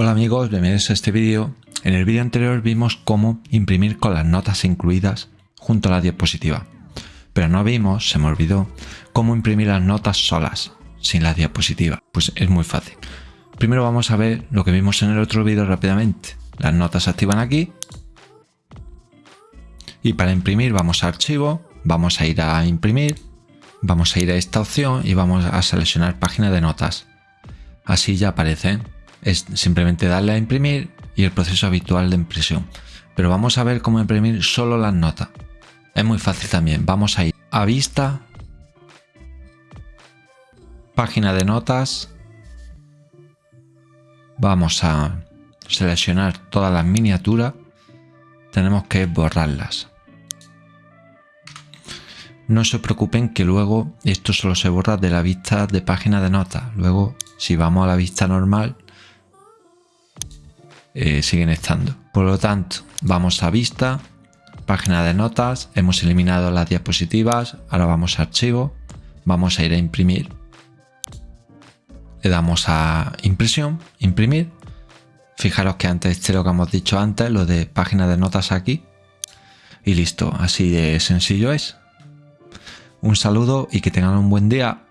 Hola amigos, bienvenidos a este vídeo. En el vídeo anterior vimos cómo imprimir con las notas incluidas junto a la diapositiva. Pero no vimos, se me olvidó, cómo imprimir las notas solas, sin la diapositiva. Pues es muy fácil. Primero vamos a ver lo que vimos en el otro vídeo rápidamente. Las notas se activan aquí. Y para imprimir vamos a archivo, vamos a ir a imprimir, vamos a ir a esta opción y vamos a seleccionar página de notas. Así ya aparecen es simplemente darle a imprimir y el proceso habitual de impresión. Pero vamos a ver cómo imprimir solo las notas. Es muy fácil también. Vamos a ir a vista, página de notas. Vamos a seleccionar todas las miniaturas. Tenemos que borrarlas. No se preocupen que luego esto solo se borra de la vista de página de notas. Luego, si vamos a la vista normal, eh, siguen estando. Por lo tanto, vamos a vista, página de notas, hemos eliminado las diapositivas, ahora vamos a archivo, vamos a ir a imprimir. Le damos a impresión, imprimir. Fijaros que antes este lo que hemos dicho antes, lo de página de notas aquí. Y listo, así de sencillo es. Un saludo y que tengan un buen día.